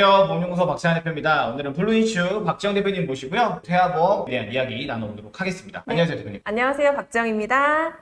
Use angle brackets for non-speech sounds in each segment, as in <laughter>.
안녕하세요. 보험연구소 박지한 대표입니다. 오늘은 블루이슈 박지영 대표님 모시고요. 태아보험에 대한 이야기 나눠보도록 하겠습니다. 네. 안녕하세요, 대표님. 안녕하세요. 박정입니다.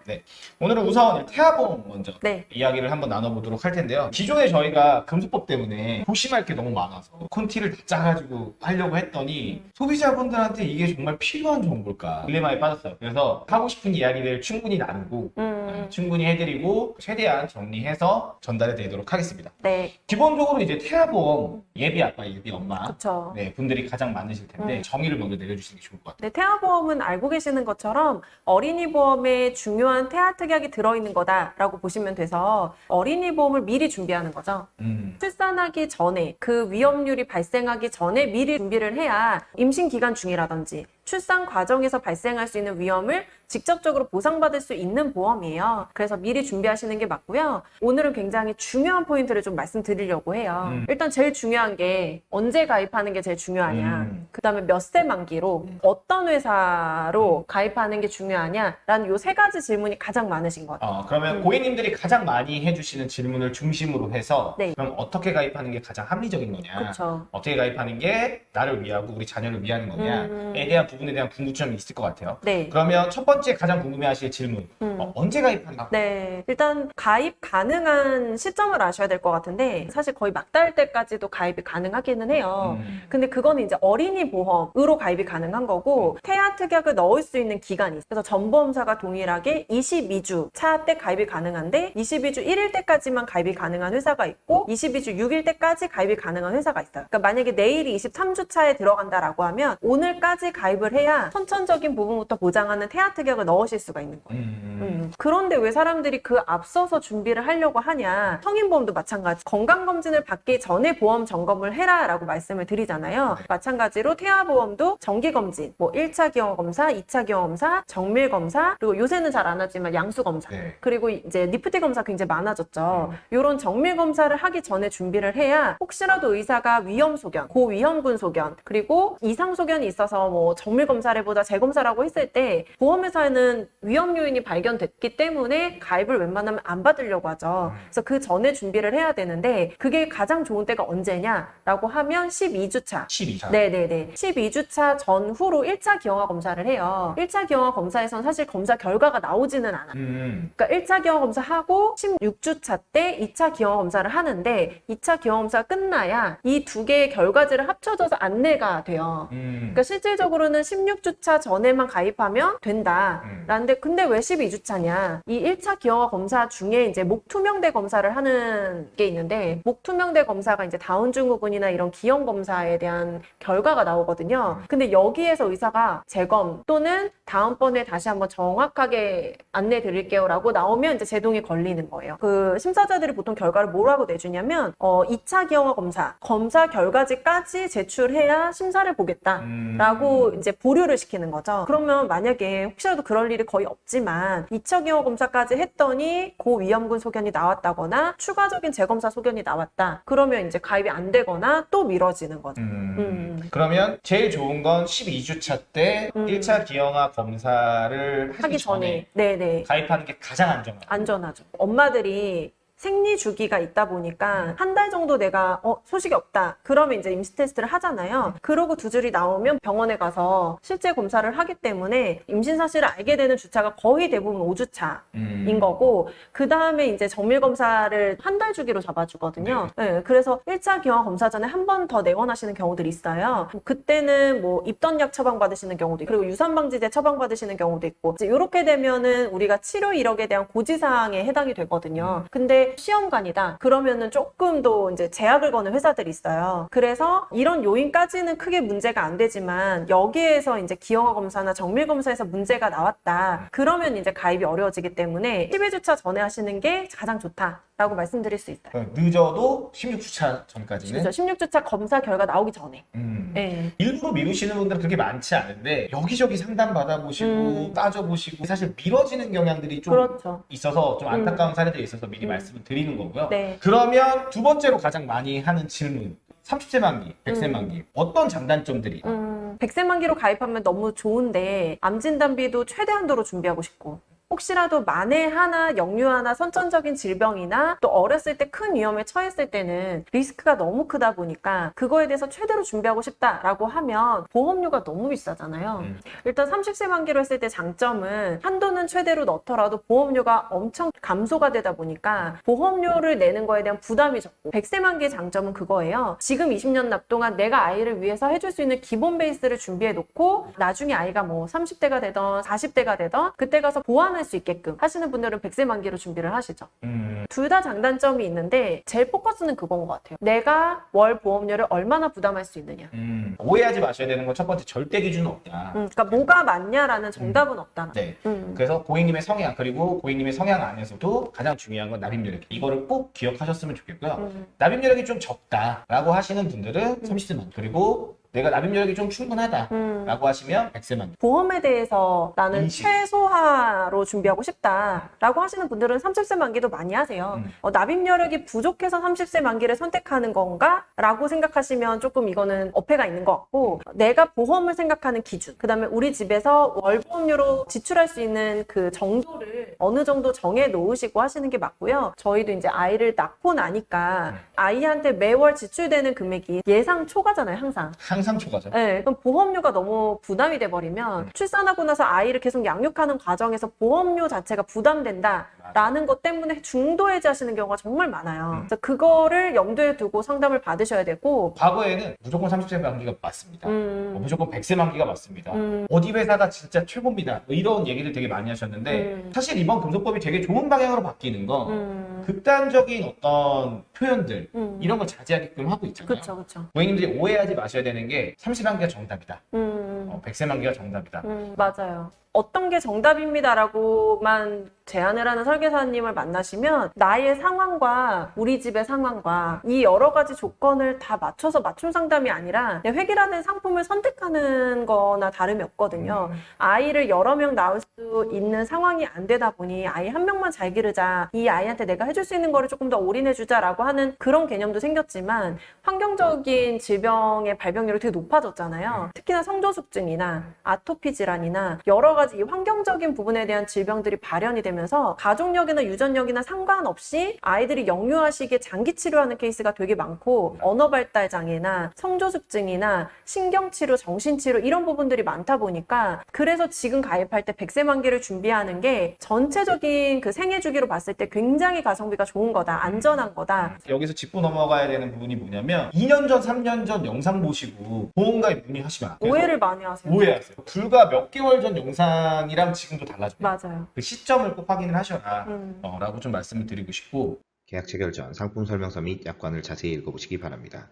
오늘은 우선 태아보험 먼저 네. 이야기를 한번 나눠보도록 할 텐데요. 기존에 저희가 금수법 때문에 조심할 게 너무 많아서 콘티를 다 짜가지고 하려고 했더니 소비자분들한테 이게 정말 필요한 정보일까 딜레마에 빠졌어요. 그래서 하고 싶은 이야기들 충분히 나누고 음, 충분히 해드리고 최대한 정리해서 전달해 드리도록 하겠습니다. 네. 기본적으로 이제 태아보험 예비 아빠, 예비 엄마 그쵸. 네, 분들이 가장 많으실 텐데 음. 정의를 먼저 내려주시는 게 좋을 것 같아요. 네, 태아 보험은 알고 계시는 것처럼 어린이 보험에 중요한 태아 특약이 들어있는 거다라고 보시면 돼서 어린이 보험을 미리 준비하는 거죠. 음. 출산하기 전에 그 위험률이 발생하기 전에 미리 준비를 해야 임신 기간 중이라든지 출산 과정에서 발생할 수 있는 위험을 직접적으로 보상받을 수 있는 보험이에요. 그래서 미리 준비하시는 게 맞고요. 오늘은 굉장히 중요한 포인트를 좀 말씀드리려고 해요. 음. 일단 제일 중요한 게 언제 가입하는 게 제일 중요하냐. 음. 그 다음에 몇 세 만기로 어떤 회사로 가입하는 게 중요하냐라는 요 세 가지 질문이 가장 많으신 것 같아요. 어, 그러면 음. 고객님들이 가장 많이 해주시는 질문을 중심으로 해서 네. 그럼 어떻게 가입하는 게 가장 합리적인 거냐 그렇죠. 어떻게 가입하는 게 나를 위하고 우리 자녀를 위하는 거냐에 음. 대한 부분에 대한 궁금점이 있을 것 같아요. 네. 그러면 첫 번째 가장 궁금해하실 질문 음. 어, 언제 가입하나? 네, 일단 가입 가능한 시점을 아셔야 될 것 같은데 사실 거의 막달 때까지도 가입이 가능하기는 해요. 음. 근데 그거는 이제 어린이 보험으로 가입이 가능한 거고 태아 특약을 넣을 수 있는 기간이 있어요. 그래서 전보험사가 동일하게 22주 차 때 가입이 가능한데 22주 1일 때까지만 가입이 가능한 회사가 있고 22주 6일 때까지 가입이 가능한 회사가 있어요. 그러니까 만약에 내일이 23주 차에 들어간다라고 하면 오늘까지 가입을 해야 선천적인 부분부터 보장하는 태아 특약을 넣으실 수가 있는 거예요. 음. 음. 그런데 왜 사람들이 그 앞서서 준비를 하려고 하냐? 성인보험도 마찬가지. 건강검진을 받기 전에 보험 점검을 해라 라고 말씀을 드리잖아요. 네. 마찬가지로 태아보험도 정기검진, 뭐 1차 기형검사, 2차 기형검사, 정밀검사, 그리고 요새는 잘 안 하지만 양수검사. 네. 그리고 이제 NIPT 검사 굉장히 많아졌죠. 음. 이런 정밀 검사를 하기 전에 준비를 해야 혹시라도 의사가 위험 소견, 고위험군 소견, 그리고 이상 소견이 있어서 뭐 정밀 검사를 보다 재검사라고 했을 때 보험회사에는 위험 요인이 발견됐기 때문에 가입을 웬만하면 안 받으려고 하죠. 음. 그래서 그 전에 준비를 해야 되는데 그게 가장 좋은 때가 언제냐라고 하면 12주차. 12차. 네네네. 12주차 전후로 1차 기형아 검사를 해요. 1차 기형아 검사에선 사실 검사 결과가 나오지는 않아요. 음. 그러니까 1차 기형 검사하고 16주차 때 2차 기형 검사를 하는데 2차 기형 검사가 끝나야 이 두 개의 결과지를 합쳐져서 안내가 돼요. 음. 그러니까 실질적으로는 16주차 전에만 가입하면 된다. 음. 라는데 근데 왜 12주차냐? 이 1차 기형아 검사 중에 이제 목 투명대 검사를 하는 게 있는데 목 투명대 검사가 이제 다운 증후군이나 이런 기형 검사에 대한 결과가 나오거든요. 음. 근데 여기에서 의사가 재검 또는 다음번에 다시 한번 정확하게 안내 드릴게요 라고 나오면 이제 제동이 걸리는 거예요. 그 심사자들이 보통 결과를 뭐라고 내주냐면 어 2차 기형아 검사 검사 결과지까지 제출해야 심사를 보겠다. 음. 라고 이제 보류를 시키는 거죠. 그러면 만약에 혹시라도 그럴 일이 거의 없지만 2차 기형 검사까지 했더니 고위험군 소견이 나왔다거나 추가적인 재검사 소견이 나왔다. 그러면 이제 가입이 안 되거나 또 미뤄지는 거죠. 음. 음. 그러면 제일 좋은 건 12주차 때 음. 1차 기형아 검사를 하기, 하기 전에 네네 가입하는 게 가장 안전하다. 안전하죠. 엄마들이 생리 주기가 있다 보니까 한 달 정도 내가 어 소식이 없다 그러면 이제 임시 테스트를 하잖아요 그러고 두 줄이 나오면 병원에 가서 실제 검사를 하기 때문에 임신 사실을 알게 되는 주차가 거의 대부분 5주차인 음. 거고 그 다음에 이제 정밀 검사를 한 달 주기로 잡아주거든요. 네, 그래서 1차 기형 검사 전에 한 번 더 내원하시는 경우들이 있어요. 그때는 뭐 입던약 처방 받으시는 경우도 있고 그리고 유산 방지제 처방 받으시는 경우도 있고 이제 이렇게 되면은 우리가 치료 이력에 대한 고지 사항에 해당이 되거든요. 근데 시험관이다 그러면은 조금 더 이제 제약을 거는 회사들이 있어요. 그래서 이런 요인까지는 크게 문제가 안 되지만 여기에서 이제 기형아 검사나 정밀 검사에서 문제가 나왔다. 그러면 이제 가입이 어려워지기 때문에 11주차 전에 하시는 게 가장 좋다 라고 말씀드릴 수 있어요. 그럼 늦어도 16주차 전까지는 그렇죠. 16주차 검사 결과 나오기 전에. 음. 네. 일부러 미루시는 분들은 그렇게 많지 않은데 여기저기 상담 받아보시고 음. 따져보시고 사실 미뤄지는 경향들이 좀 그렇죠. 있어서 좀 음. 안타까운 사례들이 있어서 미리 음. 말씀을 드리는 거고요. 네. 그러면 두 번째로 가장 많이 하는 질문 30세 만기, 100세 음. 만기 어떤 장단점들이 음, 100세 만기로 가입하면 너무 좋은데 암 진단비도 최대한도로 준비하고 싶고 혹시라도 만에 하나 역류 하나 선천적인 질병이나 또 어렸을 때 큰 위험에 처했을 때는 리스크가 너무 크다 보니까 그거에 대해서 최대로 준비하고 싶다라고 하면 보험료가 너무 비싸잖아요. 음. 일단 30세 만기로 했을 때 장점은 한도는 최대로 넣더라도 보험료가 엄청 감소가 되다 보니까 보험료를 내는 거에 대한 부담이 적고 100세 만기의 장점은 그거예요. 지금 20년 납 동안 내가 아이를 위해서 해줄 수 있는 기본 베이스를 준비해 놓고 나중에 아이가 뭐 30대가 되던 40대가 되던 그때 가서 보완 할 수 있게끔 하시는 분들은 100세 만기로 준비를 하시죠. 음. 둘다 장단점이 있는데 제일 포커스는 그건 것 같아요. 내가 월 보험료를 얼마나 부담할 수 있느냐. 음. 오해하지 마셔야 되는 건 첫 번째 절대 기준은 없다. 음, 그러니까 뭐가 맞냐라는 정답은 없다. 네. 음. 그래서 고객님의 성향 그리고 고객님의 성향 안에서도 가장 중요한 건 납입여력 이거를 꼭 기억하셨으면 좋겠고요. 음. 납입여력이 좀 적다라고 하시는 분들은 30세만 그리고 내가 납입여력이 좀 충분하다라고 음. 하시면 100세만 보험에 대해서 나는 인식. 최소화로 준비하고 싶다라고 하시는 분들은 30세 만기도 많이 하세요. 음. 어, 납입여력이 부족해서 30세 만기를 선택하는 건가? 라고 생각하시면 조금 이거는 어폐가 있는 것 같고 내가 보험을 생각하는 기준 그 다음에 우리 집에서 월 보험료로 지출할 수 있는 그 정도를 어느 정도 정해 놓으시고 하시는 게 맞고요. 저희도 이제 아이를 낳고 나니까 음. 아이한테 매월 지출되는 금액이 예상 초과잖아요, 항상. 항상 초과죠. 네, 그럼 보험료가 너무 부담이 돼버리면 음. 출산하고 나서 아이를 계속 양육하는 과정에서 보험료 자체가 부담된다 라는 것 때문에 중도 해지하시는 경우가 정말 많아요. 음. 그래서 그거를 염두에 두고 상담을 받으셔야 되고, 과거에는 무조건 30세 만기가 맞습니다. 어, 음, 무조건 100세 만기가 맞습니다. 음, 어디 회사가 진짜 최고입니다. 뭐 이런 얘기를 되게 많이 하셨는데 음. 사실 이번 금속법이 되게 좋은 방향으로 바뀌는 건 음, 극단적인 어떤 표현들 음. 이런 걸 자제하게끔 하고 있잖아요. 그쵸, 그쵸. 고객님들이 오해하지 마셔야 되는 게 30만기가 정답이다. 음, 어, 100세 만기가 정답이다. 음, 맞아요. 어떤 게 정답입니다라고만 제안을 하는 설계사님을 만나시면 나의 상황과 우리 집의 상황과 이 여러 가지 조건을 다 맞춰서 맞춤 상담이 아니라 획일화된 상품을 선택하는 거나 다름이 없거든요. 아이를 여러 명 낳을 수 있는 상황이 안 되다 보니 아이 한 명만 잘 기르자. 이 아이한테 내가 해줄 수 있는 거를 조금 더 올인해 주자라고 하는 그런 개념도 생겼지만 환경적인 질병의 발병률이 되게 높아졌잖아요. 특히나 성조숙증이나 아토피 질환이나 여러 가지 이 환경적인 부분에 대한 질병들이 발현이 되면서 가족력이나 유전력이나 상관없이 아이들이 영유아시기에 장기 치료하는 케이스가 되게 많고 언어 발달 장애나 성조숙증이나 신경치료, 정신치료 이런 부분들이 많다 보니까 그래서 지금 가입할 때 100세 만기를 준비하는 게 전체적인 그 생애 주기로 봤을 때 굉장히 가성비가 좋은 거다, 안전한 거다. 여기서 짚고 넘어가야 되는 부분이 뭐냐면 2년 전, 3년 전 영상 보시고 보험가입 문의하시면. 오해를 많이 하세요. 오해하세요. 불과 몇 개월 전 영상 이랑 지금도 달라져요. 맞아요. 그 시점을 꼭 확인을 하셔라. 음. 어, 라고 좀 말씀을 드리고 싶고 계약 체결 전 상품 설명서 및 약관을 자세히 읽어보시기 바랍니다.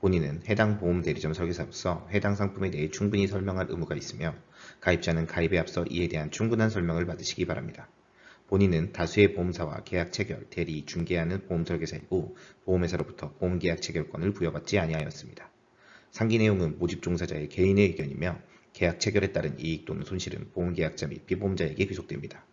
본인은 해당 보험 대리점 설계사로서 해당 상품에 대해 충분히 설명할 의무가 있으며 가입자는 가입에 앞서 이에 대한 충분한 설명을 받으시기 바랍니다. 본인은 다수의 보험사와 계약 체결, 대리, 중개하는 보험 설계사이고 보험회사로부터 보험 계약 체결권을 부여받지 아니하였습니다. 상기 내용은 모집 종사자의 개인의 의견이며 계약 체결에 따른 이익 또는 손실은 보험계약자 및 피보험자에게 귀속됩니다.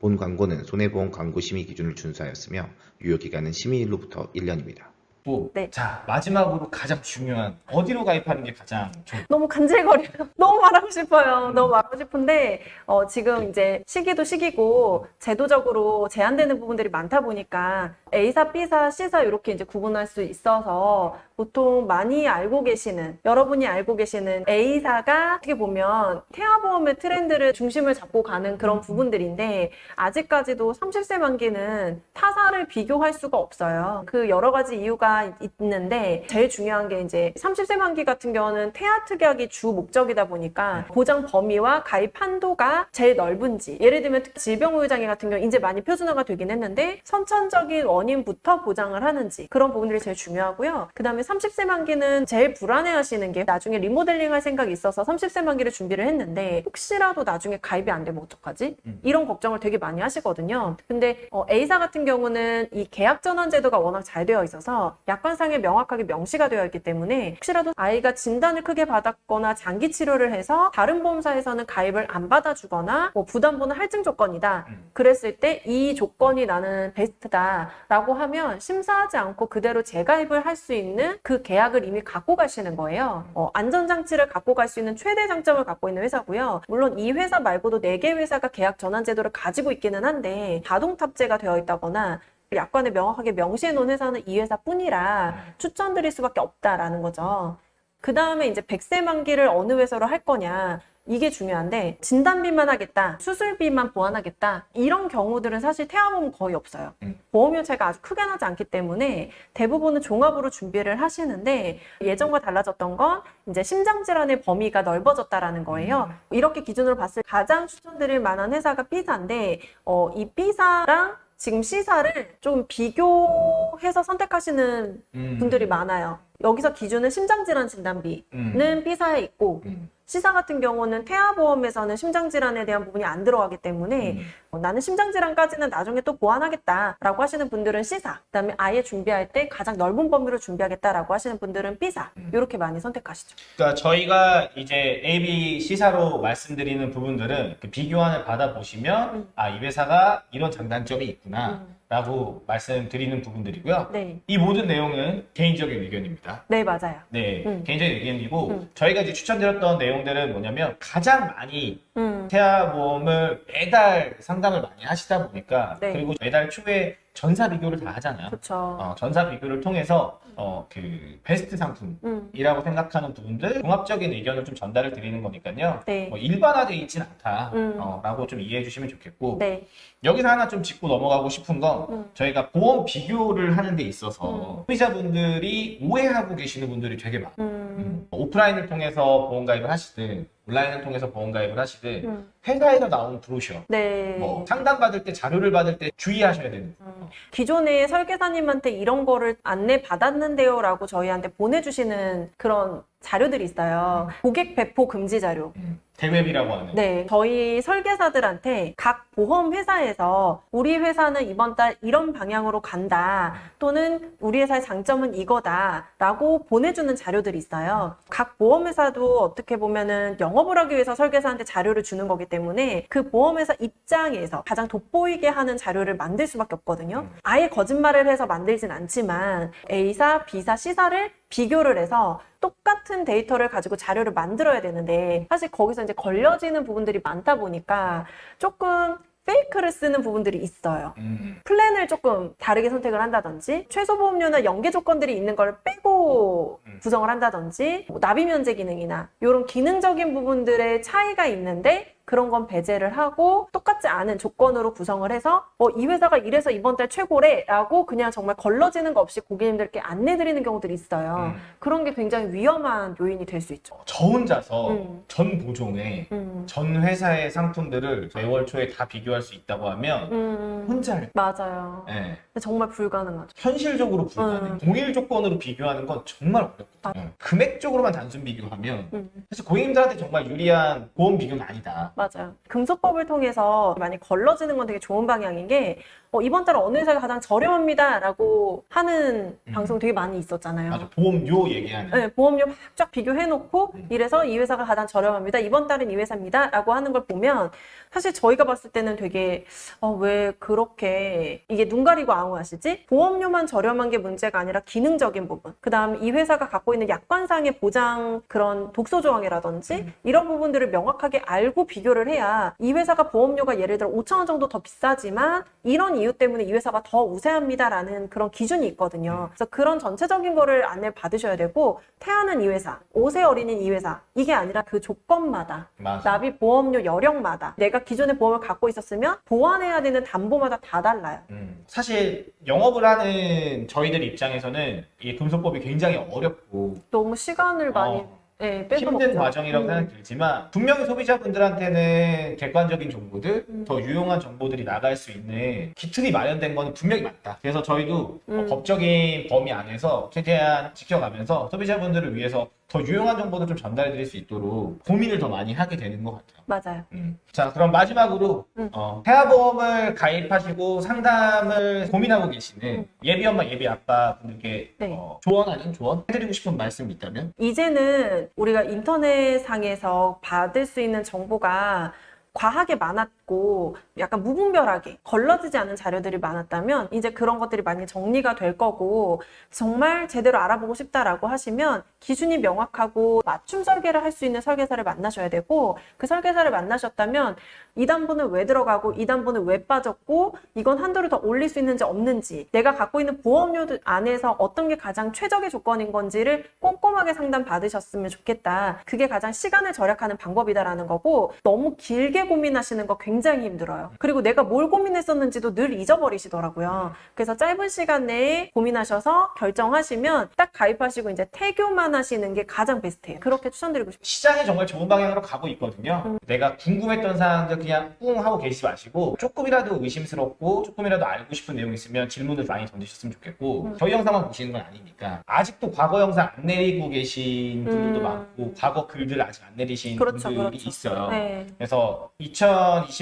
본 광고는 손해보험 광고 심의 기준을 준수하였으며 유효기간은 심의일로부터 1년입니다. 또, 네. 자 마지막으로 가장 중요한 어디로 가입하는 게 가장 좋 너무 간질거려요. <laughs> 너무 말하고 싶어요. 너무 말하고 싶은데 어, 지금 이제 시기도 시기고 제도적으로 제한되는 부분들이 많다 보니까 A사, B사, C사 이렇게 이제 구분할 수 있어서 보통 많이 알고 계시는 여러분이 알고 계시는 A사가 어떻게 보면 태아보험의 트렌드를 중심을 잡고 가는 그런 부분들인데 아직까지도 30세 만기는 타사를 비교할 수가 없어요. 그 여러 가지 이유가 있는데 제일 중요한 게 이제 30세 만기 같은 경우는 태아 특약이 주 목적이다 보니까 보장 범위와 가입 한도가 제일 넓은지 예를 들면 질병우유장애 같은 경우 이제 많이 표준화가 되긴 했는데 선천적인 원인부터 보장을 하는지 그런 부분들이 제일 중요하고요. 그 다음에 30세 만기는 제일 불안해하시는 게 나중에 리모델링 할 생각이 있어서 30세 만기를 준비를 했는데 혹시라도 나중에 가입이 안 되면 어떡하지? 음. 이런 걱정을 되게 많이 하시거든요. 근데 어, A사 같은 경우는 이 계약 전환 제도가 워낙 잘 되어 있어서 약관상에 명확하게 명시가 되어 있기 때문에 혹시라도 아이가 진단을 크게 받았거나 장기 치료를 해서 다른 보험사에서는 가입을 안 받아주거나 뭐 부담보는 할증 조건이다. 음. 그랬을 때 이 조건이 나는 베스트다 라고 하면 심사하지 않고 그대로 재가입을 할 수 있는 그 계약을 이미 갖고 가시는 거예요. 어, 안전장치를 갖고 갈 수 있는 최대 장점을 갖고 있는 회사고요. 물론 이 회사 말고도 4개 회사가 계약 전환 제도를 가지고 있기는 한데 자동 탑재가 되어 있다거나 약관에 명확하게 명시해 놓은 회사는 이 회사뿐이라 추천드릴 수밖에 없다라는 거죠. 그 다음에 이제 100세 만기를 어느 회사로 할 거냐. 이게 중요한데 진단비만 하겠다, 수술비만 보완하겠다 이런 경우들은 사실 태아보험 거의 없어요. 음. 보험료 차이가 아주 크게 나지 않기 때문에 대부분은 종합으로 준비를 하시는데 예전과 달라졌던 건 이제 심장 질환의 범위가 넓어졌다라는 거예요. 이렇게 기준으로 봤을 때 가장 추천드릴 만한 회사가 B사인데 어, 이 B사랑 지금 C사를 좀 비교해서 선택하시는 음. 분들이 많아요. 여기서 기준은 심장질환 진단비는 음. B사에 있고 음. C사 같은 경우는 태아보험에서는 심장질환에 대한 부분이 안 들어가기 때문에 음. 어, 나는 심장질환까지는 나중에 또 보완하겠다라고 하시는 분들은 C사 그다음에 아예 준비할 때 가장 넓은 범위로 준비하겠다라고 하시는 분들은 B사 음. 이렇게 많이 선택하시죠. 그러니까 저희가 이제 A, B, C사로 말씀드리는 부분들은 그 비교안을 받아보시면 음. 아, 이 회사가 이런 장단점이 있구나 음. 라고 말씀드리는 부분들이고요. 네, 이 모든 내용은 개인적인 의견입니다. 네 맞아요. 네, 음. 개인적인 의견이고 음. 저희가 이제 추천드렸던 내용들은 뭐냐면 가장 많이 음, 태아 보험을 매달 상담을 많이 하시다 보니까 네. 그리고 매달 초에 전사 비교를 다 하잖아요. 어, 전사 비교를 통해서 어, 그 베스트 상품 음, 이라고 생각하는 부분들 종합적인 의견을 좀 전달을 드리는 거니까요. 네, 뭐 일반화되어 있진 않다. 음. 어, 라고 좀 이해해 주시면 좋겠고 네, 여기서 하나 좀 짚고 넘어가고 싶은 건 음. 저희가 보험 비교를 하는 데 있어서 음. 소비자분들이 오해하고 계시는 분들이 되게 많아요. 음, 오프라인을 통해서 보험 가입을 하시든 온라인을 통해서 보험 가입을 하시든 음, 회사에서 나온 브로셔 네. 뭐 상담 받을 때 자료를 받을 때 주의하셔야 되는 음, 기존에 설계사님한테 이런 거를 안내 받았는데요 라고 저희한테 보내주시는 그런 자료들이 있어요. 고객 배포 금지 자료. 음, 대웹이라고 하는 네, 저희 설계사들한테 각 보험 회사에서 우리 회사는 이번 달 이런 방향으로 간다 또는 우리 회사의 장점은 이거다 라고 보내주는 자료들이 있어요. 각 보험 회사도 어떻게 보면은 영업을 하기 위해서 설계사한테 자료를 주는 거기 때문에 그 보험 회사 입장에서 가장 돋보이게 하는 자료를 만들 수밖에 없거든요. 아예 거짓말을 해서 만들진 않지만 A사, B사, C사를 비교를 해서 똑같은 데이터를 가지고 자료를 만들어야 되는데 사실 거기서 이제 걸려지는 부분들이 많다 보니까 조금 페이크를 쓰는 부분들이 있어요. 음, 플랜을 조금 다르게 선택을 한다든지 최소 보험료나 연계 조건들이 있는 걸 빼고 음. 구성을 한다든지 뭐 납입 면제 기능이나 이런 기능적인 부분들의 차이가 있는데 그런 건 배제를 하고 똑같지 않은 조건으로 구성을 해서 어, 이 회사가 이래서 이번 달 최고래라고 그냥 정말 걸러지는 거 없이 고객님들께 안내드리는 경우들이 있어요. 음. 그런 게 굉장히 위험한 요인이 될 수 있죠. 저 혼자서 음. 전 보종에 음. 전 회사의 상품들을 매월 초에 다 비교할 수 있다고 하면 음. 혼자 할 맞아요. 예, 근데 정말 불가능하죠. 현실적으로 불가능. 음. 동일 조건으로 비교하는 건 정말 어렵거든요. 금액적으로만 단순 비교하면 음. 사실 고객님들한테 정말 유리한 보험 비교는 아니다. 맞아요. 금소법을 통해서 많이 걸러지는 건 되게 좋은 방향인 게 어, 이번 달 어느 회사가 가장 저렴합니다라고 하는 음. 방송 되게 많이 있었잖아요. 맞아, 보험료 얘기하는. 네, 보험료 막 쫙 비교해놓고 음. 이래서 이 회사가 가장 저렴합니다. 이번 달은 이 회사입니다라고 하는 걸 보면 사실 저희가 봤을 때는 되게 어, 왜 그렇게 이게 눈 가리고 아웅하시지? 보험료만 저렴한 게 문제가 아니라 기능적인 부분. 그 다음 이 회사가 갖고 있는 약관상의 보장 그런 독소 조항이라든지 음. 이런 부분들을 명확하게 알고 비교를 해야 이 회사가 보험료가 예를 들어 5천 원 정도 더 비싸지만 이런 이유 때문에 이 회사가 더 우세합니다라는 그런 기준이 있거든요. 그래서 그런 전체적인 거를 안내 받으셔야 되고 태아는 이 회사, 5세 어린이는 이 회사 이게 아니라 그 조건마다 맞아. 납입 보험료 여력마다 내가 기존의 보험을 갖고 있었으면 보완해야 되는 담보마다 다 달라요. 음, 사실 영업을 하는 저희들 입장에서는 이 금소법이 굉장히 어렵고 너무 시간을 많이 어, 예, 뺏어 힘든 먹죠. 과정이라고 음. 생각이 들지만 분명히 소비자분들한테는 객관적인 정보들, 음. 더 유용한 정보들이 나갈 수 있는 기틀이 마련된 거는 분명히 맞다. 그래서 저희도 음. 어, 법적인 범위 안에서 최대한 지켜가면서 소비자분들을 위해서 더 유용한 정보를 좀 전달해 드릴 수 있도록 고민을 더 많이 하게 되는 것 같아요. 맞아요. 음. 자, 그럼 마지막으로 음. 어, 태아보험을 가입하시고 상담을 고민하고 계시는 음. 예비 엄마, 예비 아빠 분들께 네. 어, 조언 아닌 조언 해드리고 싶은 말씀이 있다면? 이제는 우리가 인터넷상에서 받을 수 있는 정보가 과하게 많았 있고 약간 무분별하게 걸러지지 않은 자료들이 많았다면 이제 그런 것들이 많이 정리가 될 거고 정말 제대로 알아보고 싶다라고 하시면 기준이 명확하고 맞춤 설계를 할 수 있는 설계사를 만나셔야 되고 그 설계사를 만나셨다면 이 단부는 왜 들어가고 이 단부는 왜 빠졌고 이건 한도를 더 올릴 수 있는지 없는지 내가 갖고 있는 보험료 안에서 어떤 게 가장 최적의 조건인 건지를 꼼꼼하게 상담 받으셨으면 좋겠다. 그게 가장 시간을 절약하는 방법이다라는 거고 너무 길게 고민하시는 거 굉장히 힘들어요. 그리고 내가 뭘 고민했었는지도 늘 잊어버리시더라고요. 그래서 짧은 시간 내에 고민하셔서 결정하시면 딱 가입하시고 이제 태교만 하시는 게 가장 베스트예요. 그렇게 추천드리고 싶어요. 시장이 정말 좋은 방향으로 가고 있거든요. 내가 궁금했던 사항들 그냥 뿡 하고 계시지 마시고 조금이라도 의심스럽고 조금이라도 알고 싶은 내용 있으면 질문을 많이 던지셨으면 좋겠고 음. 저희 영상만 보시는 건 아니니까 아직도 과거 영상 안 내리고 계신 분들도 음. 많고 과거 글들 아직 안 내리신 그렇죠, 분들이 그렇죠. 있어요. 네. 그래서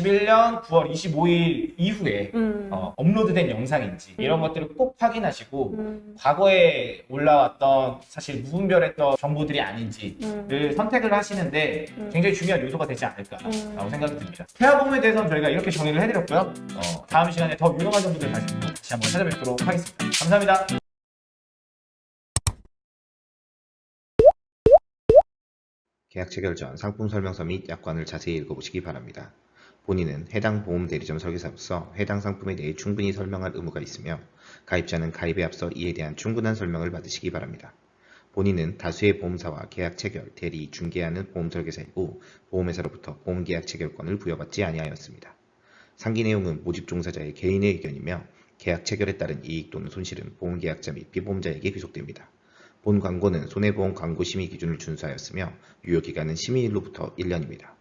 2021년 9월 25일 이후에 음. 어, 업로드된 영상인지 이런 음. 것들을 꼭 확인하시고 음. 과거에 올라왔던 사실 무분별했던 정보들이 아닌지를 음. 선택을 하시는데 음. 굉장히 중요한 요소가 되지 않을까라고 음. 생각이 듭니다. 태아보험에 대해서는 저희가 이렇게 정리를 해드렸고요. 어, 다음 시간에 더 유용한 정보들 가지고 다시 한번 찾아뵙도록 하겠습니다. 감사합니다. 계약 체 결 전 상품 설명서 및 약관을 자세히 읽어보시기 바랍니다. 본인은 해당 보험 대리점 설계사로서 해당 상품에 대해 충분히 설명할 의무가 있으며 가입자는 가입에 앞서 이에 대한 충분한 설명을 받으시기 바랍니다. 본인은 다수의 보험사와 계약 체결, 대리, 중개하는 보험 설계사이고 보험회사로부터 보험 계약 체결권을 부여받지 아니하였습니다. 상기 내용은 모집 종사자의 개인의 의견이며 계약 체결에 따른 이익 또는 손실은 보험계약자 및 피보험자에게 귀속됩니다. 본 광고는 손해보험 광고 심의 기준을 준수하였으며 유효기간은 심의일로부터 1년입니다.